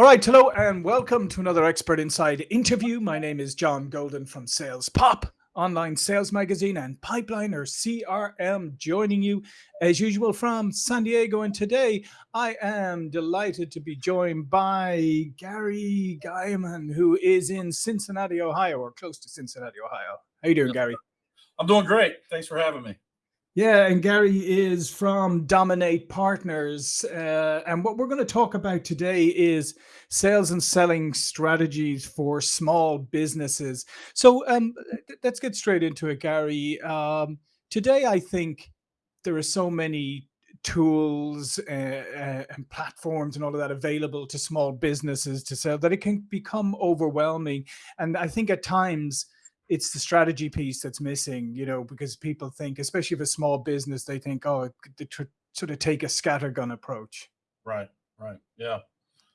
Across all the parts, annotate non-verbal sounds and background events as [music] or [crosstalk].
All right, hello and welcome to another Expert Insights interview. My name is John Golden from Sales Pop, online sales magazine, and Pipeliner CRM, joining you as usual from San Diego. And today I am delighted to be joined by Gary Guyman, who is in Cincinnati, Ohio, or close to Cincinnati, Ohio. How you doing, Gary? I'm doing great. Thanks for having me. Yeah, and Gary is from Dominate Partners. Uh, and what we're going to talk about today is sales and selling strategies for small businesses. So um, let's get straight into it, Gary. Um, today, I think there are so many tools uh, uh, and platforms and all of that available to small businesses to sell that it can become overwhelming. And I think at times, it's the strategy piece that's missing, you know, because people think, especially if a small business, they think, oh, they sort of take a scattergun approach. Right, right. Yeah.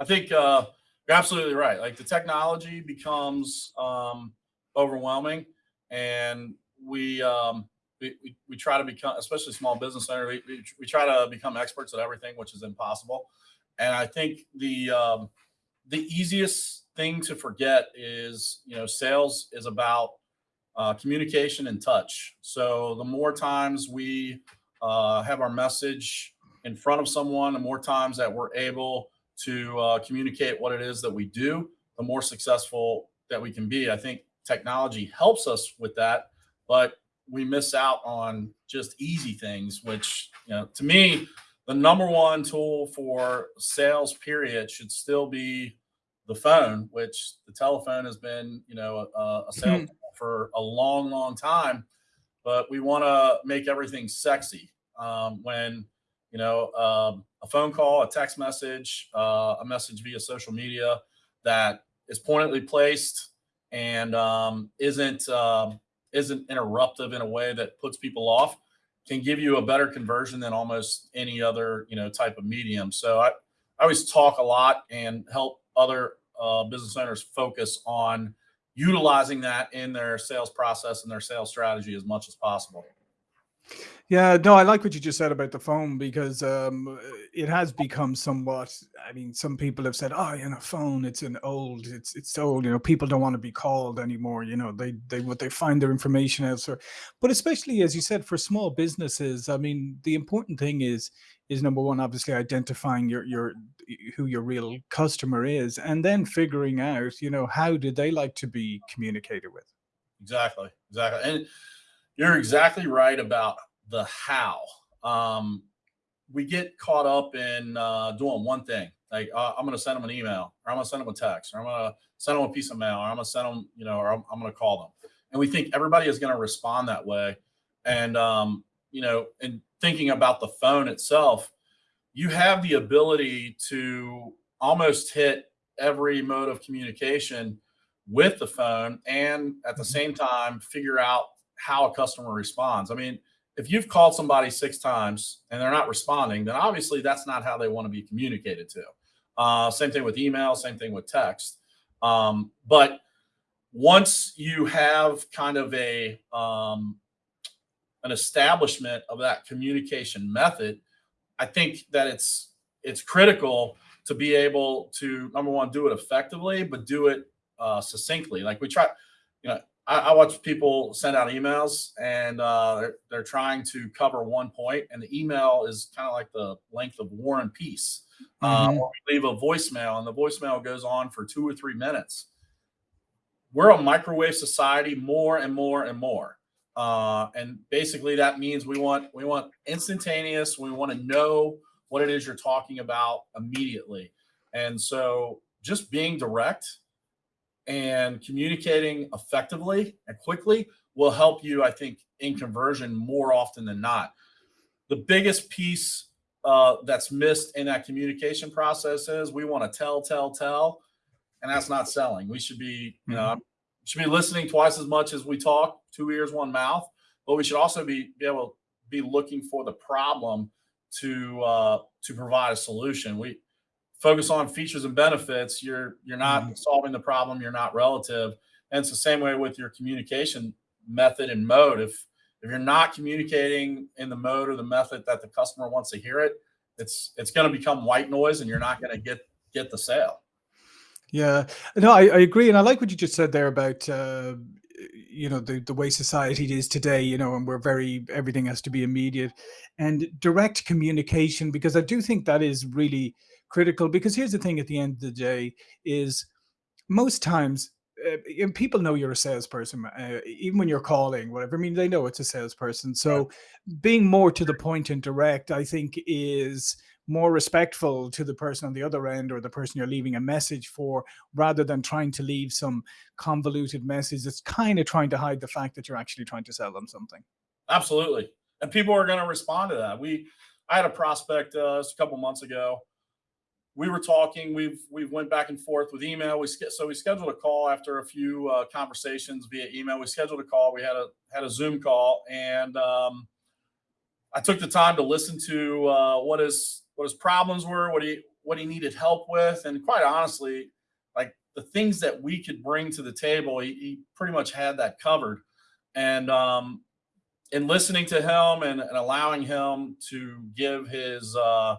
I think uh, you're absolutely right. Like the technology becomes um, overwhelming and we, um, we, we, we, try to become, especially small business owner, we, we, we, try to become experts at everything, which is impossible. And I think the, um, the easiest thing to forget is, you know, sales is about uh, communication and touch. So the more times we uh, have our message in front of someone, the more times that we're able to uh, communicate what it is that we do, the more successful that we can be. I think technology helps us with that, but we miss out on just easy things, which, you know, to me, the number one tool for sales period should still be the phone, which the telephone has been, you know, a, a sales hmm. For a long, long time. But we want to make everything sexy. Um, when you know um, a phone call, a text message, uh, a message via social media that is pointedly placed and um, isn't um, isn't interruptive in a way that puts people off can give you a better conversion than almost any other you know type of medium. So I, I always talk a lot and help other uh, business owners focus on utilizing that in their sales process and their sales strategy as much as possible. Yeah, no, I like what you just said about the phone because um, it has become somewhat. I mean, some people have said, "Oh, you know, phone, it's an old, it's it's old." You know, people don't want to be called anymore. You know, they they what they find their information elsewhere. But especially as you said, for small businesses, I mean, the important thing is is number one, obviously identifying your your who your real customer is, and then figuring out, you know, how do they like to be communicated with. Exactly, exactly, and you're exactly right about the how. Um, we get caught up in uh, doing one thing. Like uh, I'm going to send them an email, or I'm going to send them a text, or I'm going to send them a piece of mail, or I'm going to send them, you know, or I'm, I'm going to call them. And we think everybody is going to respond that way. And um, you know, and thinking about the phone itself, you have the ability to almost hit every mode of communication with the phone and at the mm-hmm. same time figure out how a customer responds. I mean, if you've called somebody six times and they're not responding, then obviously that's not how they want to be communicated to. Uh, same thing with email, same thing with text. Um, but once you have kind of a um, an establishment of that communication method, I think that it's it's critical to be able to number one do it effectively, but do it uh, succinctly. Like we try, you know, I, I watch people send out emails and uh, they're, they're trying to cover one point, and the email is kind of like the length of War and Peace. Mm -hmm. uh, mm-hmm. we leave a voicemail, and the voicemail goes on for two or three minutes. We're a microwave society more and more and more. Uh, and basically that means we want we want instantaneous. We want to know what it is you're talking about immediately. And so just being direct and communicating effectively and quickly will help you, I think, in conversion more often than not. The biggest piece uh, that's missed in that communication process is we want to tell, tell, tell, and that's not selling. We should be, you know, mm -hmm should be listening twice as much as we talk, two ears, one mouth. But we should also be, be able to be looking for the problem to uh, to provide a solution. We focus on features and benefits. You're you're not mm -hmm. solving the problem. You're not relative. And it's the same way with your communication method and mode. If if you're not communicating in the mode or the method that the customer wants to hear it, it's it's going to become white noise, and you're not going to get get the sale. Yeah, no, I, I agree, and I like what you just said there about uh, you know the the way society is today. You know, and we're very everything has to be immediate and direct communication because I do think that is really critical. Because here's the thing: at the end of the day, is most times uh, people know you're a salesperson, uh, even when you're calling, whatever. I mean, they know it's a salesperson. So being more to the point and direct, I think, is more respectful to the person on the other end or the person you're leaving a message for, rather than trying to leave some convoluted message that's kind of trying to hide the fact that you're actually trying to sell them something. Absolutely. And people are going to respond to that. We, I had a prospect uh, a couple months ago we were talking. We've we've went back and forth with email. We so we scheduled a call after a few uh, conversations via email. We scheduled a call. We had a had a Zoom call, and um, I took the time to listen to uh, what his what his problems were, what he what he needed help with, and quite honestly, like the things that we could bring to the table, he, he pretty much had that covered. And um, in listening to him and, and allowing him to give his uh,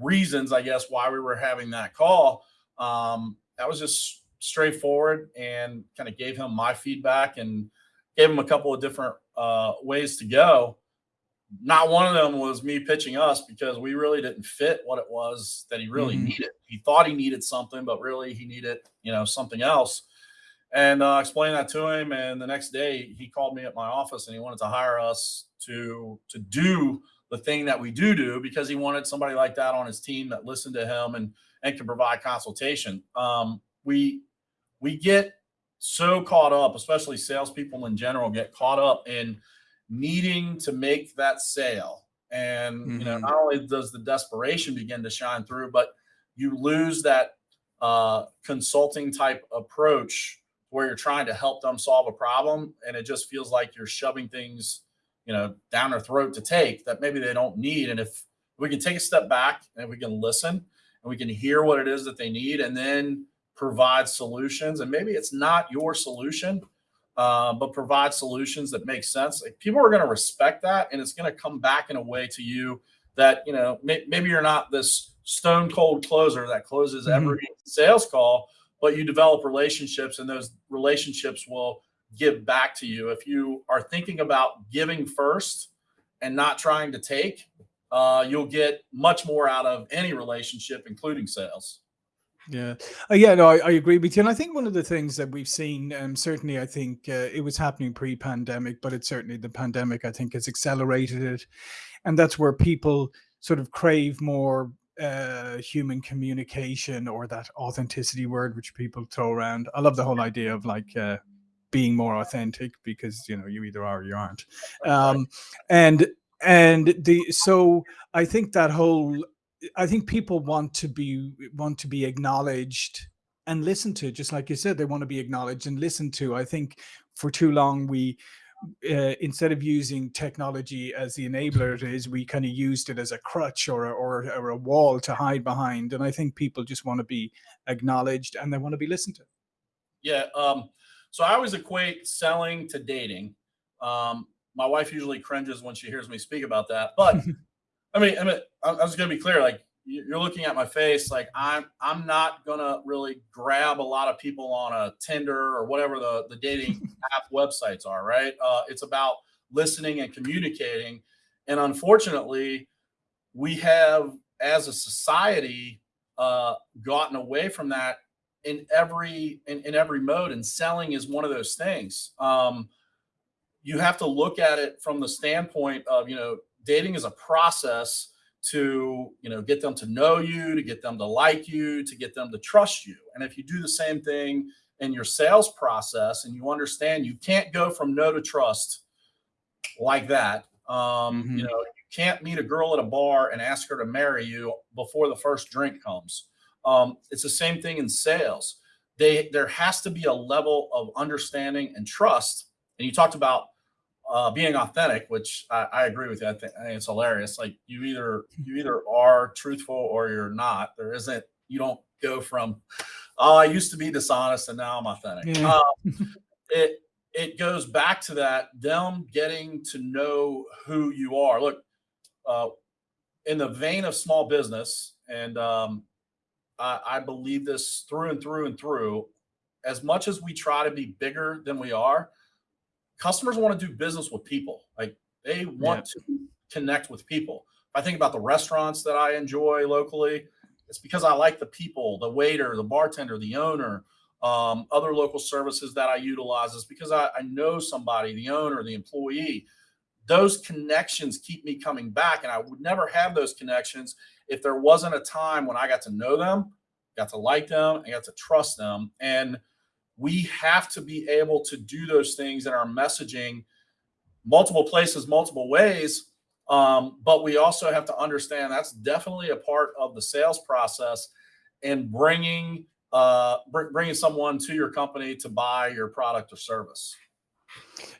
reasons, I guess, why we were having that call. Um, that was just straightforward and kind of gave him my feedback and gave him a couple of different uh, ways to go. Not one of them was me pitching us because we really didn't fit what it was that he really hmm needed. He thought he needed something, but really he needed, you know, something else. And uh, explained that to him. And the next day he called me at my office and he wanted to hire us to to do the thing that we do do because he wanted somebody like that on his team that listened to him and and can provide consultation. Um, we we get so caught up, especially salespeople in general, get caught up in needing to make that sale. And you know, hmm not only does the desperation begin to shine through, but you lose that uh, consulting type approach where you're trying to help them solve a problem, and it just feels like you're shoving things you know, down their throat to take that maybe they don't need. And if we can take a step back and we can listen and we can hear what it is that they need and then provide solutions, and maybe it's not your solution, uh, but provide solutions that make sense. Like people are going to respect that, and it's going to come back in a way to you that you know may, maybe you're not this stone cold closer that closes hmm every sales call, but you develop relationships, and those relationships will give back to you. If you are thinking about giving first and not trying to take, uh, you'll get much more out of any relationship, including sales. Yeah, uh, yeah, no, I, I agree with you, and I think one of the things that we've seen, um, certainly, I think uh, it was happening pre-pandemic, but it's certainly the pandemic, I think, has accelerated it, and that's where people sort of crave more uh, human communication or that authenticity word, which people throw around. I love the whole idea of like uh, being more authentic because you know you either are or you aren't, um, and and the so I think that whole I think people want to be want to be acknowledged and listened to, just like you said, they want to be acknowledged and listened to. I think for too long we uh, instead of using technology as the enabler it is, we kind of used it as a crutch or a, or, or a wall to hide behind. And I think people just want to be acknowledged and they want to be listened to. Yeah. Um, so I always equate selling to dating. Um, my wife usually cringes when she hears me speak about that, but [laughs] I mean, I mean, I was gonna be clear. Like you- you're looking at my face. Like I'm, I'm not gonna really grab a lot of people on a Tinder or whatever the the dating [laughs] app websites are. Right? Uh, it's about listening and communicating. And unfortunately, we have, as a society, uh, gotten away from that in every in, in every mode. And selling is one of those things. Um, you have to look at it from the standpoint of you know dating is a process to you know get them to know you to get them to like you to get them to trust you and if you do the same thing in your sales process and you understand you can't go from no to trust like that um you know hmm you can't meet a girl at a bar and ask her to marry you before the first drink comes um it's the same thing in sales they there has to be a level of understanding and trust and you talked about uh, being authentic, which I, I agree with you. I think, I think it's hilarious. Like you either you either are truthful or you're not. There isn't. You don't go from oh I used to be dishonest and now I'm authentic. Yeah. Uh, [laughs] it it goes back to that them getting to know who you are. Look, uh, in the vein of small business, and um, I, I believe this through and through and through. As much as we try to be bigger than we are, customers want to do business with people. Like they want yeah. to connect with people. If I think about the restaurants that I enjoy locally, it's because I like the people, the waiter, the bartender, the owner, um, other local services that I utilize. Is because I, I know somebody, the owner, the employee. Those connections keep me coming back, and I would never have those connections if there wasn't a time when I got to know them, got to like them, and got to trust them. And we have to be able to do those things in our messaging multiple places, multiple ways. Um, but we also have to understand that's definitely a part of the sales process and bringing uh, br bringing someone to your company to buy your product or service.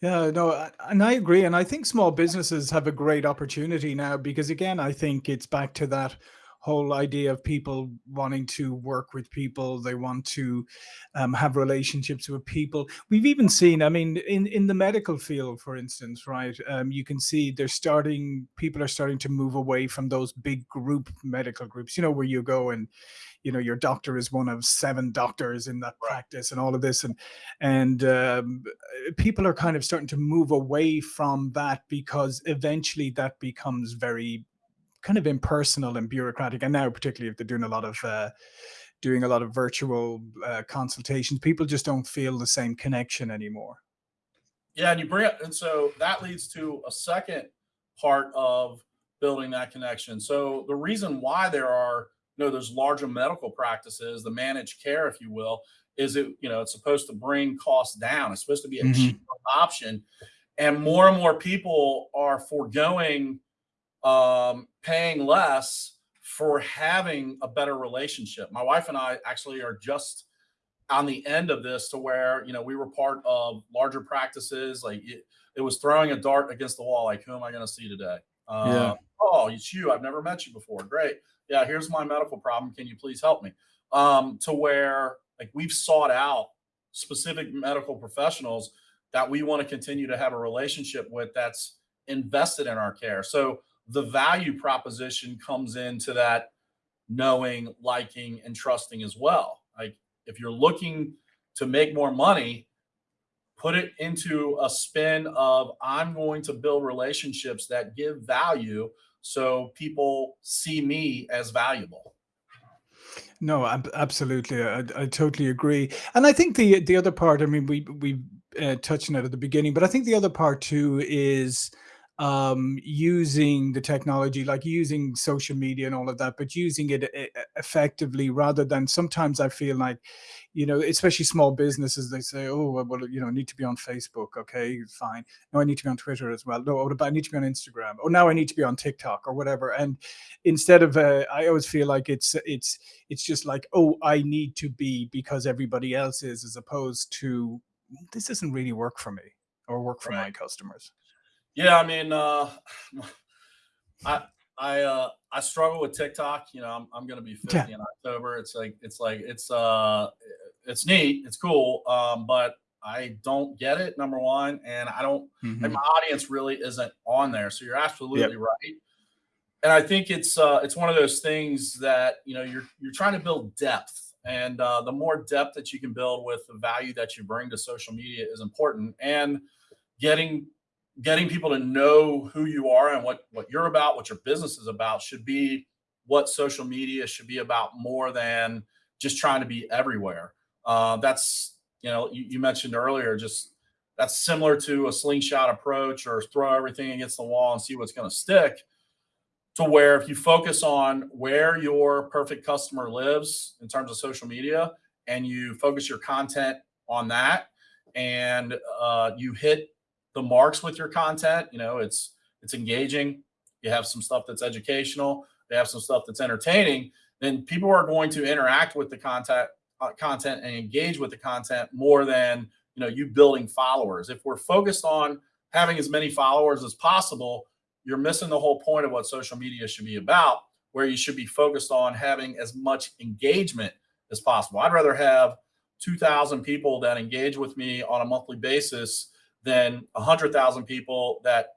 Yeah, no, and I agree. And I think small businesses have a great opportunity now because, again, I think it's back to that whole idea of people wanting to work with people they want to um, have relationships with people. We've even seen i mean in in the medical field for instance right um, you can see they're starting people are starting to move away from those big group medical groups you know where you go and you know your doctor is one of seven doctors in that practice and all of this and and um, people are kind of starting to move away from that because eventually that becomes very kind of impersonal and bureaucratic. And now, particularly if they're doing a lot of uh, doing a lot of virtual uh, consultations, people just don't feel the same connection anymore. Yeah, and you bring it, and so that leads to a second part of building that connection. So the reason why there are you know those larger medical practices, the managed care, if you will, is it you know it's supposed to bring costs down. It's supposed to be a mm -hmm. cheap option, and more and more people are foregoing um, paying less for having a better relationship. My wife and I actually are just on the end of this to where, you know, we were part of larger practices. Like it, it was throwing a dart against the wall. Like, who am I going to see today? Uh, yeah. Oh, it's you. I've never met you before. Great. Yeah. Here's my medical problem. Can you please help me? Um, to where like we've sought out specific medical professionals that we want to continue to have a relationship with that's invested in our care. So the value proposition comes into that knowing, liking, and trusting as well. Like if you're looking to make more money, put it into a spin of I'm going to build relationships that give value so people see me as valuable. No, absolutely. I, I, totally agree. And I think the the other part, I mean, we we uh, touched on it at the beginning, but I think the other part too is um, using the technology, like using social media and all of that, but using it effectively rather than sometimes I feel like, you know, especially small businesses, they say, oh, well, you know, I need to be on Facebook. Okay, fine. No, I need to be on Twitter as well. No, I need to be on Instagram. Or now I need to be on TikTok or whatever. And instead of, uh, I always feel like it's, it's, it's just like, oh, I need to be because everybody else is, as opposed to this doesn't really work for me or work for right. my customers. Yeah, I mean, uh, [sighs] I I uh, I struggle with TikTok. You know, I'm I'm gonna be 50 yeah. in October. It's like it's like it's uh it's neat, it's cool, um, but I don't get it. Number one, and I don't. Mm-hmm. my audience really isn't on there. So you're absolutely yep. right. And I think it's uh, it's one of those things that you know you're you're trying to build depth, and uh, the more depth that you can build with the value that you bring to social media is important. And getting getting people to know who you are and what what you're about, what your business is about, should be what social media should be about more than just trying to be everywhere. Uh, that's you know you, you mentioned earlier just that's similar to a slingshot approach or throw everything against the wall and see what's going to stick to where if you focus on where your perfect customer lives in terms of social media and you focus your content on that and uh, you hit the marks with your content. You know, it's it's engaging. You have some stuff that's educational. They have some stuff that's entertaining. Then people are going to interact with the content uh, content and engage with the content more than you know you building followers. If we're focused on having as many followers as possible, you're missing the whole point of what social media should be about. Where you should be focused on having as much engagement as possible. I'd rather have 2,000 people that engage with me on a monthly basis than 100,000 people that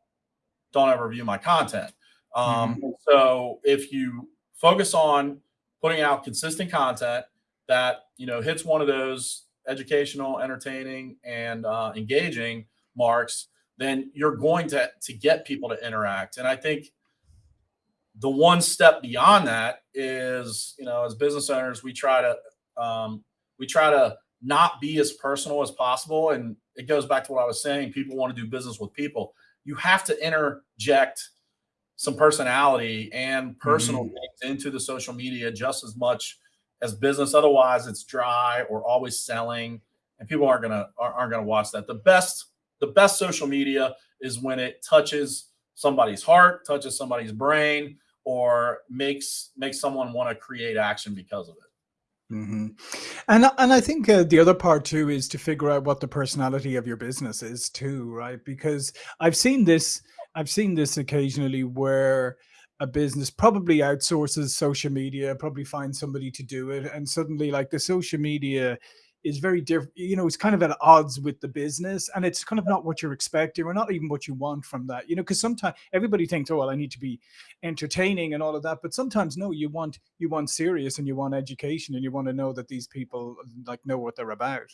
don't ever view my content. Um, mm -hmm. So if you focus on putting out consistent content that you know hits one of those educational, entertaining, and uh, engaging marks, then you're going to to get people to interact. And I think the one step beyond that is, you know, as business owners, we try to um, we try to not be as personal as possible. And it goes back to what I was saying: people want to do business with people. You have to interject some personality and personal mm-hmm. things into the social media just as much as business. Otherwise, it's dry or always selling, and people aren't gonna aren't gonna watch that. The best the best social media is when it touches somebody's heart, touches somebody's brain, or makes makes someone want to create action because of it. Mm-hmm. And and I think uh, the other part too is to figure out what the personality of your business is too, right? Because I've seen this I've seen this occasionally where a business probably outsources social media, probably finds somebody to do it, and suddenly like the social media is very different. You know, it's kind of at odds with the business, and it's kind of not what you're expecting, or not even what you want from that. You know, because sometimes everybody thinks, "Oh, well, I need to be entertaining and all of that," but sometimes no, you want you want serious, and you want education, and you want to know that these people like know what they're about.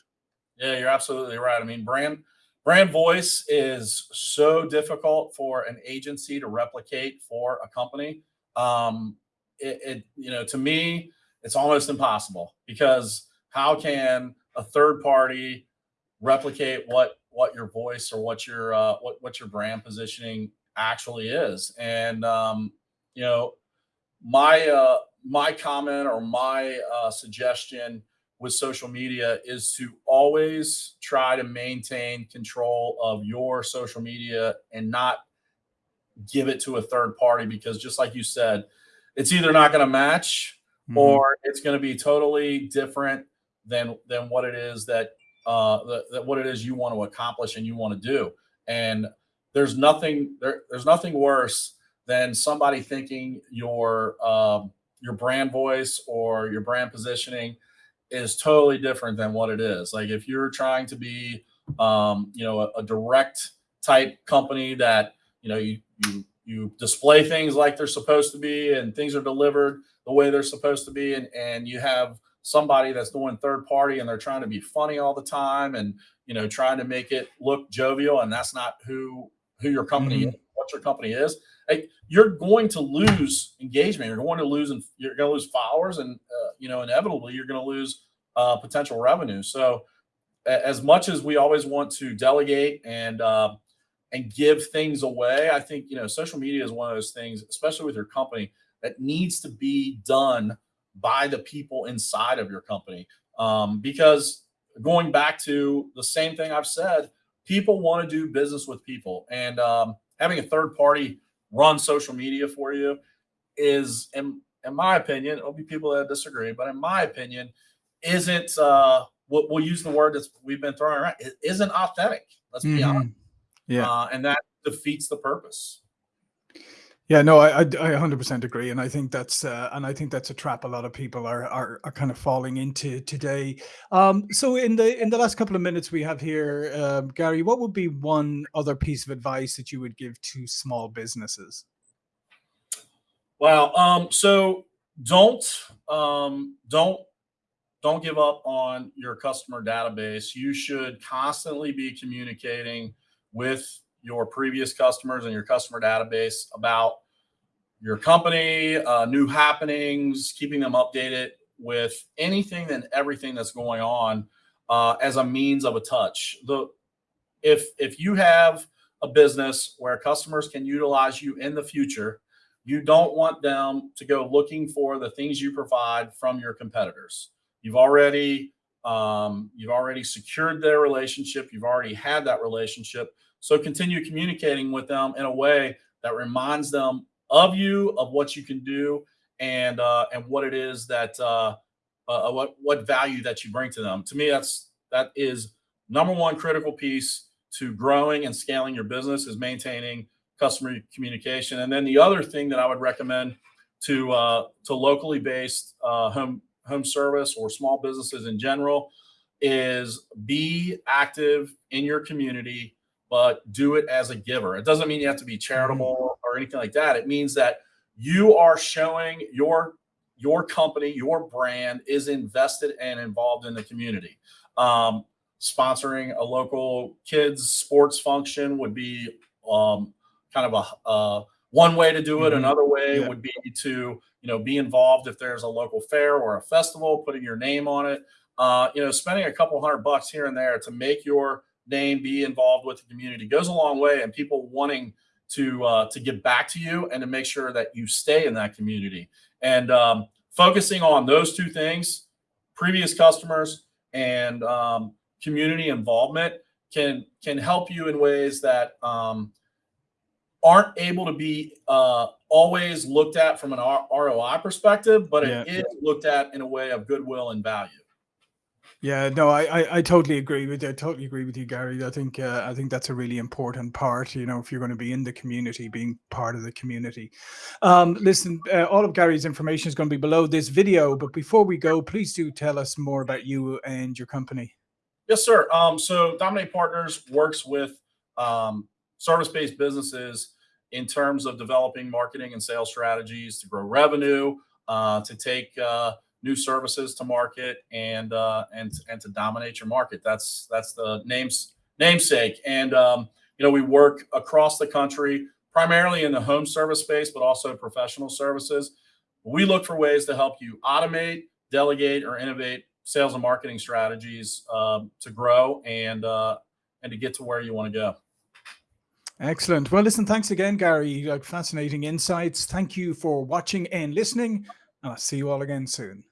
Yeah, you're absolutely right. I mean, brand Brand voice is so difficult for an agency to replicate for a company. Um, it, it, you know, to me, it's almost impossible because how can a third party replicate what what your voice or what your uh, what what your brand positioning actually is? And um, you know, my uh, my comment or my uh, suggestion with social media is to always try to maintain control of your social media and not give it to a third party because just like you said it's either not going to match mm-hmm. or it's going to be totally different than than what it is that uh that what it is you want to accomplish and you want to do and there's nothing there, there's nothing worse than somebody thinking your um your brand voice or your brand positioning is totally different than what it is. Like if you're trying to be, um, you know, a, a direct type company that you know you you you display things like they're supposed to be and things are delivered the way they're supposed to be and and you have somebody that's doing third party and they're trying to be funny all the time and you know trying to make it look jovial and that's not who who your company mm-hmm. is, what your company is hey, you're going to lose engagement you're going to lose and you're going to lose followers and uh, you know inevitably you're going to lose uh, potential revenue. So, as much as we always want to delegate and uh, and give things away, I think you know social media is one of those things, especially with your company, that needs to be done by the people inside of your company. Um, because going back to the same thing I've said, people want to do business with people, and um, having a third party run social media for you is, in, in my opinion, it'll be people that disagree, but in my opinion, isn't uh we'll, we'll use the word that we've been throwing around it isn't authentic let's be mm-hmm. honest yeah uh, and that defeats the purpose yeah no I, I 100% agree and i think that's uh, and i think that's a trap a lot of people are, are are kind of falling into today um so in the in the last couple of minutes we have here um, gary what would be one other piece of advice that you would give to small businesses well um so don't um don't don't give up on your customer database. You should constantly be communicating with your previous customers and your customer database about your company, uh, new happenings, keeping them updated with anything and everything that's going on uh, as a means of a touch. The if if you have a business where customers can utilize you in the future, you don't want them to go looking for the things you provide from your competitors. You've already um, you've already secured their relationship. You've already had that relationship. So continue communicating with them in a way that reminds them of you, of what you can do, and uh, and what it is that uh, uh, what what value that you bring to them. To me, that's that is number one critical piece to growing and scaling your business is maintaining customer communication. And then the other thing that I would recommend to uh, to locally based uh, home home service or small businesses in general is be active in your community, but do it as a giver. It doesn't mean you have to be charitable. Or anything like that. It means that you are showing your your company, your brand is invested and involved in the community. Um, sponsoring a local kids sports function would be um, kind of a uh, one way to do it. Mhm. Another way Yeah. would be to you know be involved if there's a local fair or a festival, putting your name on it. Uh, you know, spending a couple hundred bucks here and there to make your name be involved with the community goes a long way, and people wanting to uh, to give back to you and to make sure that you stay in that community. And um, focusing on those two things, previous customers and um, community involvement, can can help you in ways that um, aren't able to be uh, always looked at from an R- ROI perspective, but it Yeah. is looked at in a way of goodwill and value. Yeah, no, I, I, I totally agree with you. I totally agree with you, Gary. I think uh, I think that's a really important part. You know, if you're going to be in the community, being part of the community. Um, listen, uh, all of Gary's information is going to be below this video. But before we go, please do tell us more about you and your company. Yes, sir. Um, so Dominate Partners works with um, service-based businesses in terms of developing marketing and sales strategies to grow revenue, uh, to take uh, new services to market, and uh, and and to dominate your market. That's that's the names namesake. And um, you know, we work across the country, primarily in the home service space, but also professional services. We look for ways to help you automate, delegate, or innovate sales and marketing strategies um, to grow and uh, and to get to where you want to go. Excellent. Well, listen, thanks again, Gary. Like fascinating insights. Thank you for watching and listening. And I'll see you all again soon.